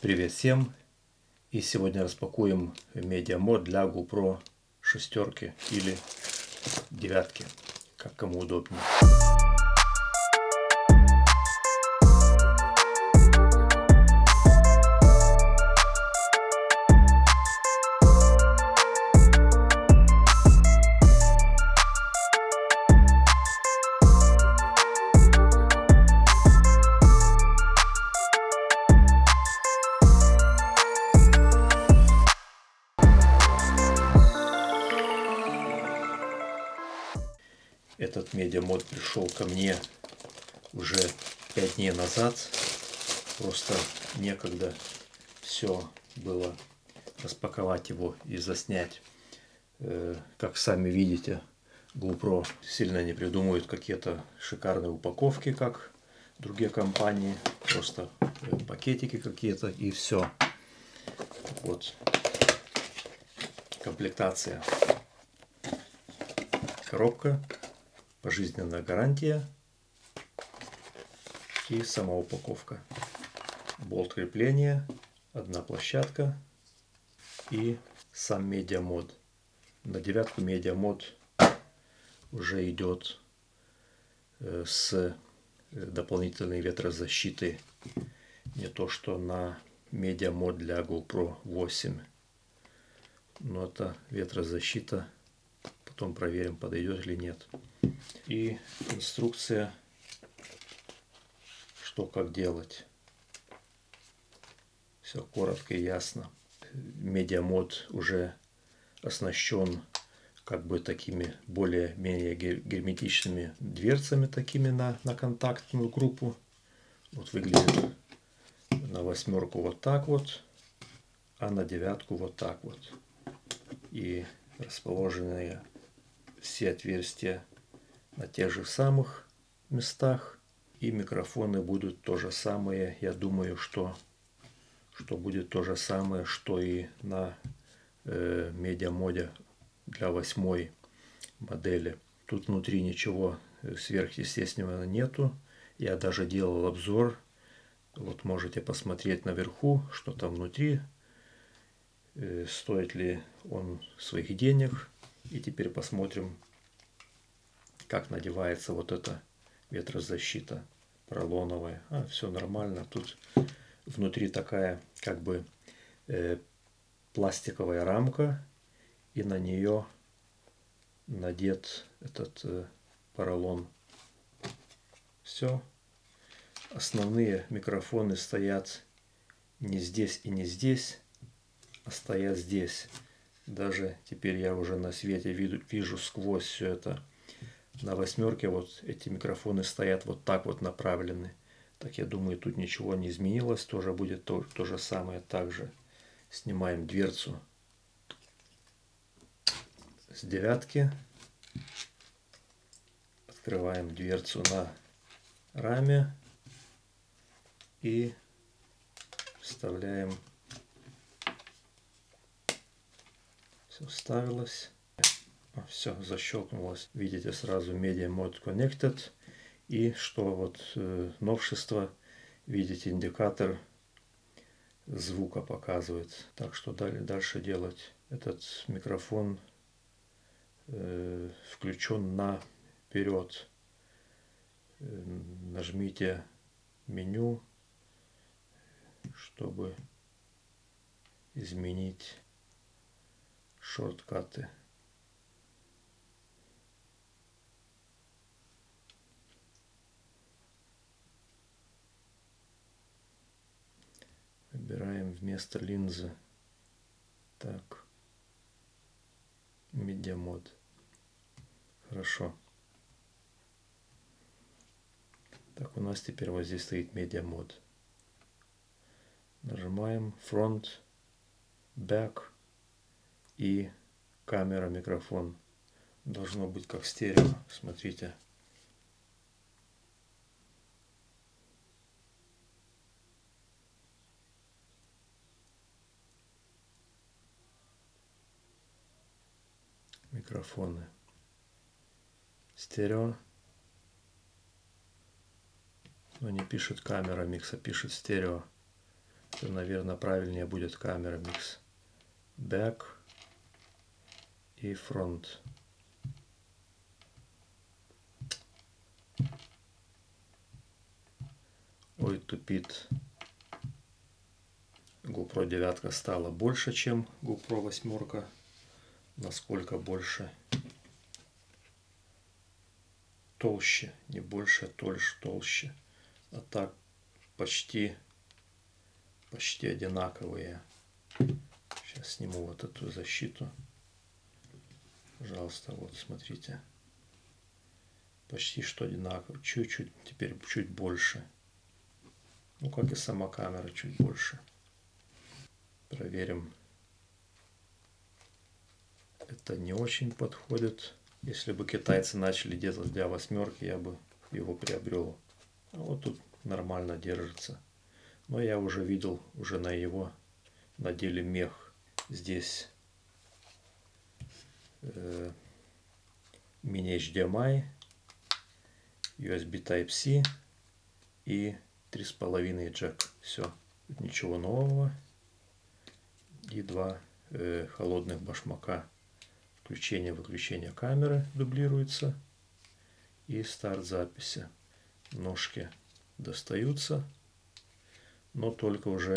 Привет всем! И сегодня распакуем медиамод для GoPro шестерки или девятки, как кому удобнее. Этот медиамод пришел ко мне уже 5 дней назад. Просто некогда все было распаковать его и заснять. Э, как сами видите, GoPro сильно не придумывает какие-то шикарные упаковки, как другие компании. Просто э, пакетики какие-то и все. Вот комплектация. Коробка пожизненная гарантия и сама упаковка. Болт крепления, одна площадка и сам медиамод. На девятку медиамод уже идет э, с э, дополнительной ветрозащитой. Не то что на Media Mod для GoPro 8. Но это ветрозащита. Потом проверим, подойдет или нет и инструкция, что как делать. Все коротко и ясно. Media Mod уже оснащен как бы такими более-менее герметичными дверцами такими на, на контактную группу. Вот выглядит на восьмерку вот так вот, а на девятку вот так вот. И расположенные все отверстия на тех же самых местах. И микрофоны будут то же самое. Я думаю, что, что будет то же самое, что и на э, медиамоде для восьмой модели. Тут внутри ничего сверхъестественного нету. Я даже делал обзор. Вот можете посмотреть наверху, что там внутри. Э, стоит ли он своих денег. И теперь посмотрим, как надевается вот эта ветрозащита поролоновая. А, все нормально. Тут внутри такая как бы э, пластиковая рамка. И на нее надет этот э, поролон. Все. Основные микрофоны стоят не здесь и не здесь, а стоят здесь. Даже теперь я уже на свете вижу, вижу сквозь все это на восьмерке вот эти микрофоны стоят вот так вот направлены. Так я думаю, тут ничего не изменилось. Тоже будет то, то же самое. Также снимаем дверцу с девятки. Открываем дверцу на раме. И вставляем. Все вставилось. Все, защелкнулось. Видите сразу Media Mode Connected. И что вот э, новшество, видите индикатор звука показывает. Так что далее, дальше делать. Этот микрофон э, включен на вперед. Э, нажмите меню, чтобы изменить шорткаты. Выбираем вместо линзы. Так. Media Mod. Хорошо. Так, у нас теперь вот здесь стоит Media Mod. Нажимаем Front, Back и камера, микрофон. Должно быть как стерео. Смотрите. микрофоны. Стерео. Но не пишет камера микса, пишет стерео. что, наверное, правильнее будет камера микс back и front. Ой, тупит. GoPro 9 стала больше, чем GoPro 8. Насколько больше? Толще, не больше, толще, толще. А так почти, почти одинаковые. Сейчас сниму вот эту защиту. Пожалуйста, вот смотрите. Почти что одинаково. Чуть-чуть, теперь чуть больше. Ну, как и сама камера, чуть больше. Проверим. Это не очень подходит. Если бы китайцы начали делать для восьмерки, я бы его приобрел. А вот тут нормально держится. Но я уже видел, уже на его надели мех. Здесь э, мини-HDMI, USB Type-C и 3,5 джек. Все. Ничего нового. И два э, холодных башмака. Включение-выключение камеры дублируется. И старт записи. Ножки достаются, но только уже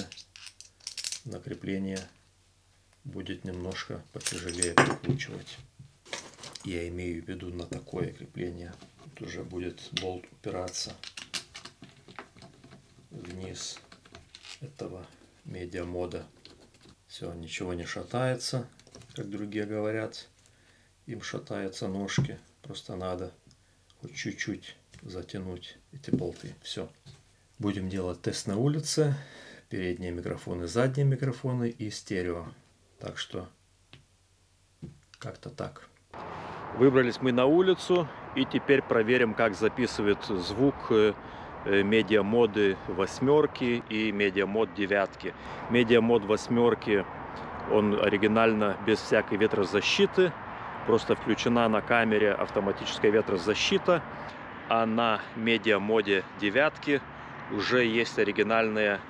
на крепление будет немножко потяжелее прикручивать. Я имею в виду на такое крепление. Тут уже будет болт упираться вниз этого медиамода. Все, ничего не шатается, как другие говорят. Им шатаются ножки. Просто надо хоть чуть-чуть затянуть эти болты. Все. Будем делать тест на улице. Передние микрофоны, задние микрофоны и стерео. Так что как-то так. Выбрались мы на улицу и теперь проверим, как записывает звук э, Media Mod ы восьмерки и Media Mod девятки. Media Mod восьмерки, он оригинально без всякой ветрозащиты. Просто включена на камере автоматическая ветрозащита а на Media Mod е девятки уже есть оригинальная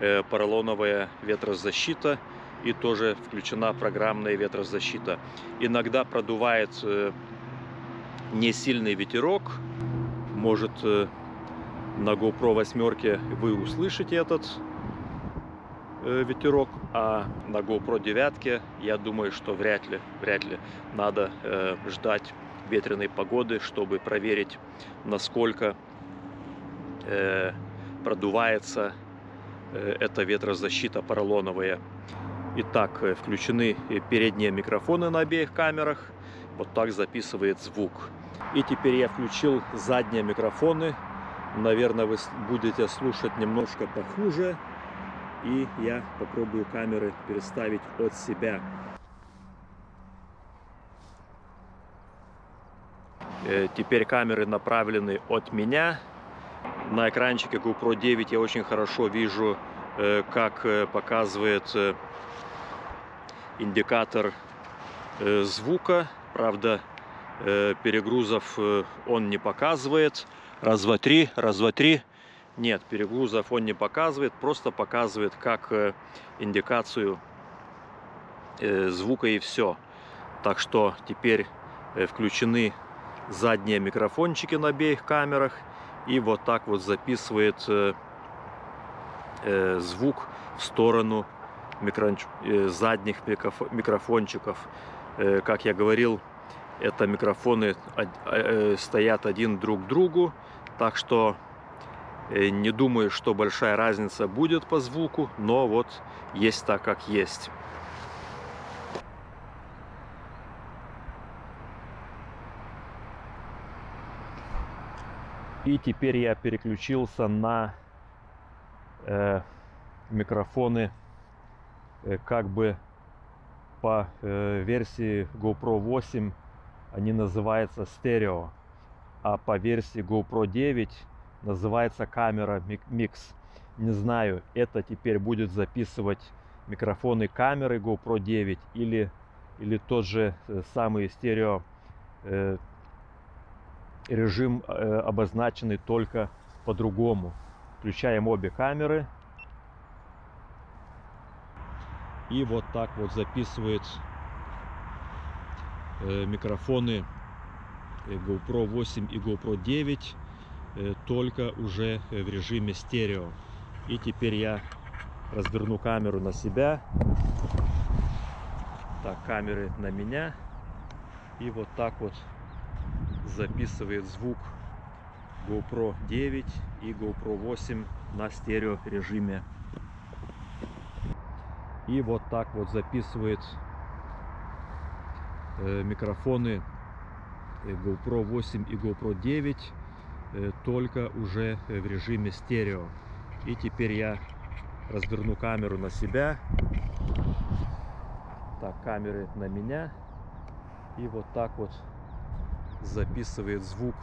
э, поролоновая ветрозащита и тоже включена программная ветрозащита. Иногда продувает э, не сильный ветерок, может э, на GoPro 8 вы услышите этот э, ветерок, а на GoPro 9 я думаю, что вряд ли, вряд ли надо ждать ветреной погоды, чтобы проверить, насколько продувается эта ветрозащита поролоновая. Итак, э, включены передние микрофоны на обеих камерах. Вот так записывает звук. И теперь я включил задние микрофоны. Наверное, вы будете слушать немножко похуже. И я попробую камеры переставить от себя. Э, теперь камеры направлены от меня. На экранчике GoPro 9 я очень хорошо вижу, э, как э, показывает индикатор звука. Правда, перегрузов он не показывает. Раз, два, три, раз, два, три. Нет, перегрузов он не показывает, просто показывает как индикацию звука и все. Так что теперь включены задние микрофончики на обеих камерах и вот так вот записывает э, э, звук в сторону микро, э, задних микрофончиков. Э, как я говорил, это микрофоны э, стоят один друг к другу, так что не думаю, что большая разница будет по звуку, но вот есть так, как есть. И теперь я переключился на э, микрофоны как бы по э, версии GoPro 8 они называются стерео, а по версии GoPro 9 называется камера микс. Не знаю, это теперь будет записывать микрофоны камеры GoPro 9 или, или тот же э, самый стерео э, режим э, обозначенный только по-другому. Включаем обе камеры. И вот так вот записывает э, микрофоны э, GoPro 8 и GoPro 9 э, только уже в режиме стерео. И теперь я разверну камеру на себя. Так, камеры на меня. И вот так вот записывает звук GoPro 9 и GoPro 8 на стерео режиме. И вот так вот записывает э, микрофоны э, GoPro 8 и GoPro 9 э, только уже в режиме стерео. И теперь я разверну камеру на себя. Так, камеры на меня. И вот так вот записывает звук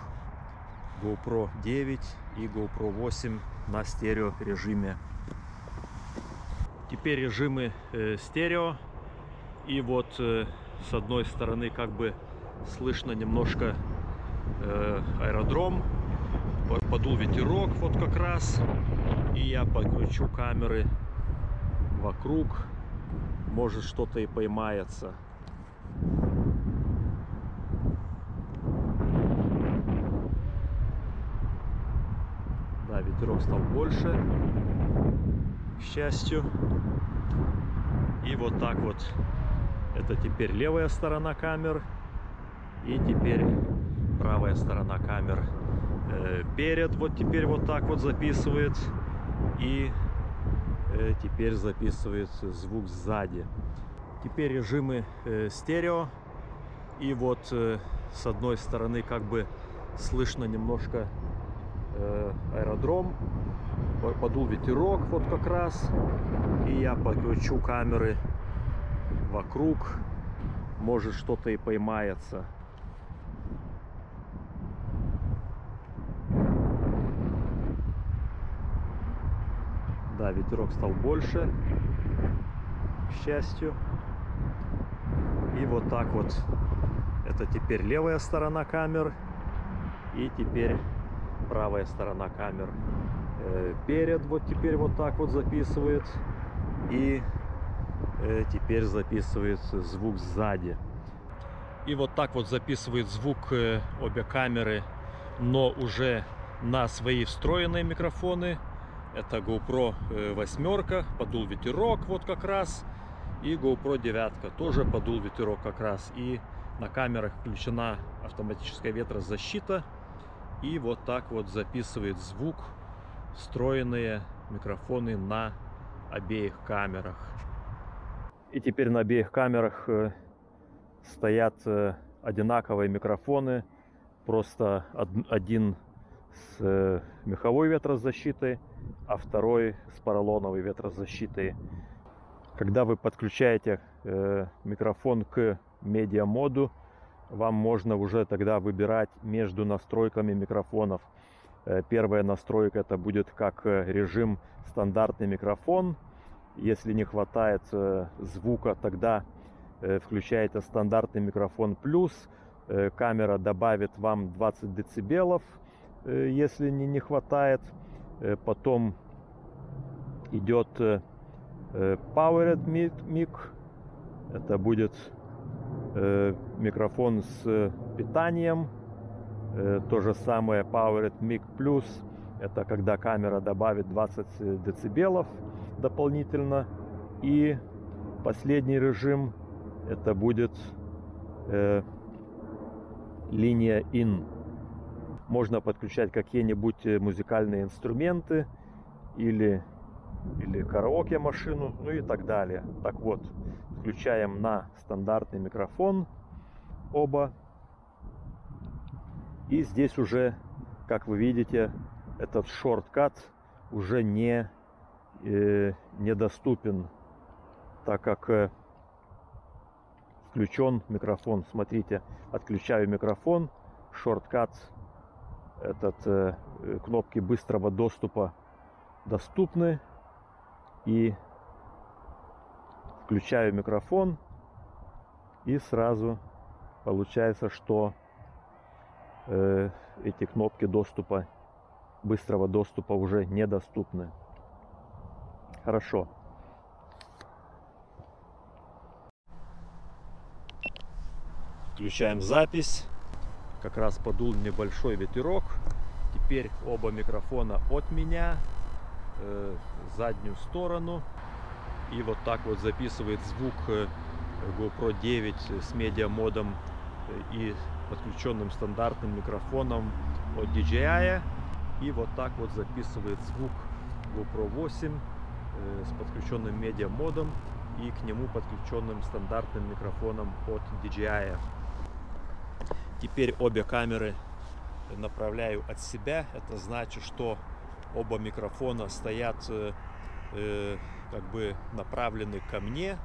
GoPro 9 и GoPro 8 на стерео режиме. Теперь режимы э, стерео. И вот э, с одной стороны как бы слышно немножко э, аэродром. Подул ветерок вот как раз. И я покручу камеры вокруг. Может что-то и поймается. Да, ветерок стал больше, счастью. И вот так вот. Это теперь левая сторона камер. И теперь правая сторона камер. Э, перед вот теперь вот так вот записывает. И э, теперь записывает звук сзади. Теперь режимы э, стерео. И вот с одной стороны как бы слышно немножко аэродром. Подул ветерок вот как раз. И я покручу камеры вокруг. Может что-то и поймается. Да, ветерок стал больше, к счастью. И вот так вот. Это теперь левая сторона камер. И теперь правая сторона камер э, перед вот теперь вот так вот записывает и э, теперь записывает звук сзади. И вот так вот записывает звук э, обе камеры но уже на свои встроенные микрофоны. Это GoPro восьмерка подул ветерок вот как раз и GoPro девятка тоже подул ветерок как раз. И на камерах включена автоматическая ветрозащита. И вот так вот записывает звук встроенные микрофоны на обеих камерах. И теперь на обеих камерах э, стоят э, одинаковые микрофоны. Просто один с э, меховой ветрозащитой, а второй с поролоновой ветрозащитой. Когда вы подключаете микрофон к медиамоду, вам можно уже тогда выбирать между настройками микрофонов. Э, первая настройка это будет как э, режим стандартный микрофон. Если не хватает э, звука, тогда включаете стандартный микрофон плюс. Камера добавит вам 20 децибелов, если не, не хватает. Потом идет Powered Mic. Это будет микрофон с питанием. Э, то же самое Powered Mic Plus. Это когда камера добавит 20 децибелов дополнительно. И последний режим это будет э, линия IN. Можно подключать какие-нибудь музыкальные инструменты или, или караоке машину, ну и так далее. Так вот, Включаем на стандартный микрофон оба. И здесь уже, как вы видите, этот шорткат уже не э, недоступен, так как э, включен микрофон. Смотрите, отключаю микрофон, шорткат, этот э, кнопки быстрого доступа доступны. И включаю микрофон. И сразу получается, что э, эти кнопки доступа, быстрого доступа уже недоступны. Хорошо. Включаем запись. Как раз подул небольшой ветерок. Теперь оба микрофона от меня, э, заднюю сторону. И вот так вот записывает звук э, GoPro 9 с медиамодом э, и подключенным стандартным микрофоном от DJI. И вот так вот записывает звук GoPro 8 э, с подключенным медиамодом и к нему подключенным стандартным микрофоном от DJI. Теперь обе камеры направляю от себя. Это значит, что оба микрофона стоят э, э, как бы направлены ко мне.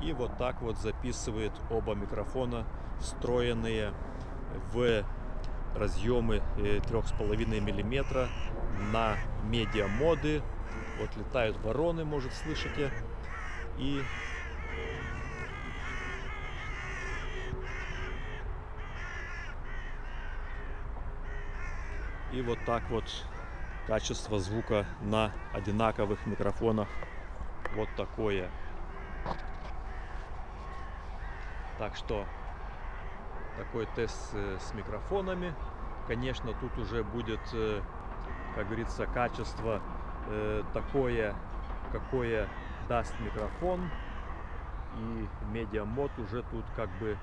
И вот так вот записывает оба микрофона, встроенные в разъемы 3,5 миллиметра на медиамоды. Вот летают вороны, может слышите. И И вот так вот качество звука на одинаковых микрофонах вот такое. Так что такой тест э, с микрофонами. Конечно, тут уже будет, э, как говорится, качество э, такое, какое даст микрофон. И медиамод уже тут как бы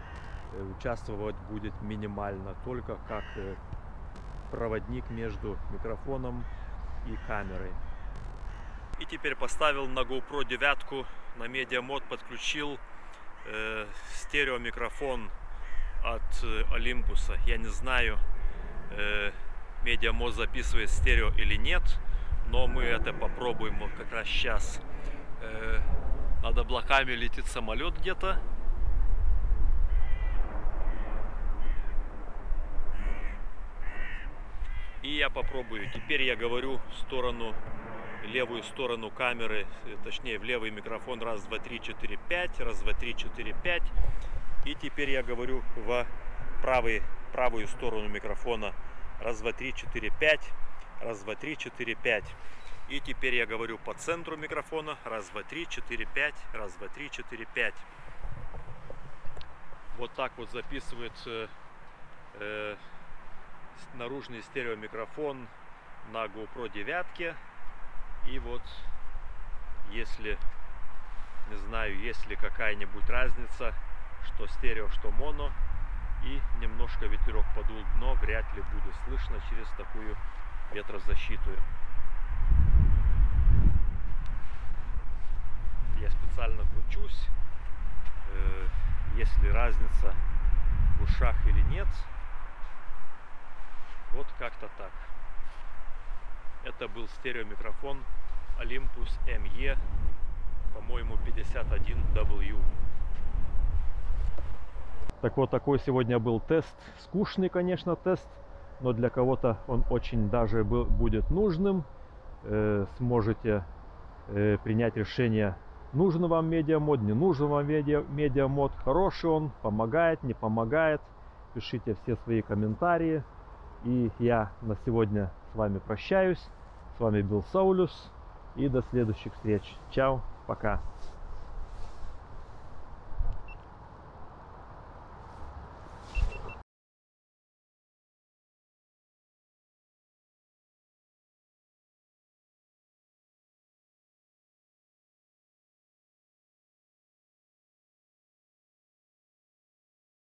участвовать будет минимально, только как проводник между микрофоном и камерой. И теперь поставил на GoPro 9 на медиамод подключил э, стереомикрофон от э, Олимпуса. Я не знаю, э, медиамод записывает стерео или нет, но мы это попробуем вот как раз сейчас. Э, над облаками летит самолет где-то. И я попробую. Теперь я говорю в сторону, левую сторону камеры, точнее в левый микрофон. Раз, два, три, четыре, пять. Раз, два, три, четыре, пять. И теперь я говорю в правый, правую сторону микрофона. Раз, два, три, четыре, пять. Раз, два, три, четыре, пять. И теперь я говорю по центру микрофона. Раз, два, три, четыре, пять. Раз, два, три, четыре, пять. Вот так вот записывает э, э, наружный стереомикрофон на GoPro 9. И вот, если, не знаю, есть ли какая-нибудь разница, что стерео, что моно, и немножко ветерок подул, но вряд ли будет слышно через такую ветрозащиту. Я специально кручусь, э, есть ли разница в ушах или нет. Вот как-то так. Это был стереомикрофон Olympus ME, по-моему, 51W. Так вот, такой сегодня был тест. Скучный, конечно, тест, но для кого-то он очень даже был, будет нужным. Э, сможете э, принять решение, нужен вам медиамод, не нужен вам медиа, медиамод, хороший он, помогает, не помогает. Пишите все свои комментарии. И я на сегодня с вами прощаюсь. С вами был Саулюс. И до следующих встреч. Чао, пока.